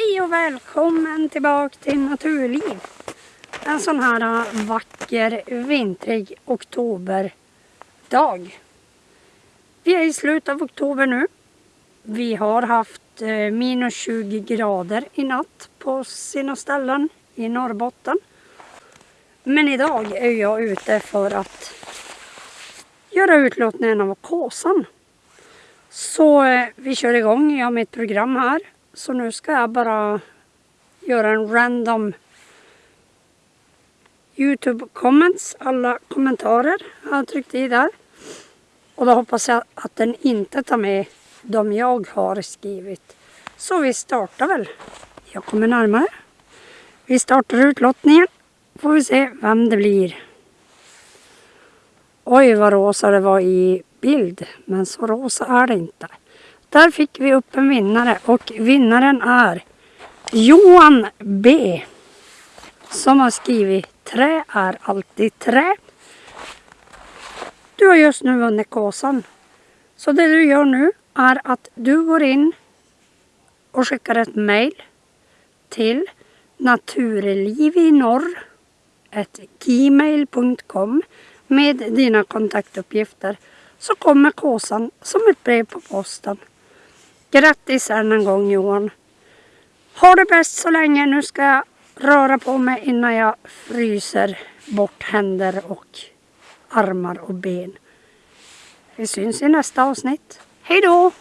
Hej och välkommen tillbaka till Naturliv. En sån här äh, vacker vintrig oktoberdag. Vi är i slutet av oktober nu. Vi har haft äh, minus 20 grader i natt på sina ställen i Norrbotten. Men idag är jag ute för att göra utlåtningen av kåsan. Så äh, vi kör igång, jag har mitt program här. Så nu ska jag bara göra en random Youtube comments. Alla kommentarer har jag tryckt i där. Och då hoppas jag att den inte tar med de jag har skrivit. Så vi startar väl. Jag kommer närmare. Vi startar utlottningen. Får vi se vem det blir. Oj vad rosa det var i bild. Men så rosa är det inte. Där fick vi upp en vinnare och vinnaren är Johan B. Som har skrivit Trä är alltid trä. Du har just nu vunnit kåsan. Så det du gör nu är att du går in och skickar ett mail till naturlivinorr.gmail.com med dina kontaktuppgifter så kommer kåsan som ett brev på posten. Grattis än en gång Johan. Ha det bäst så länge. Nu ska jag röra på mig innan jag fryser bort händer och armar och ben. Vi syns i nästa avsnitt. Hej då!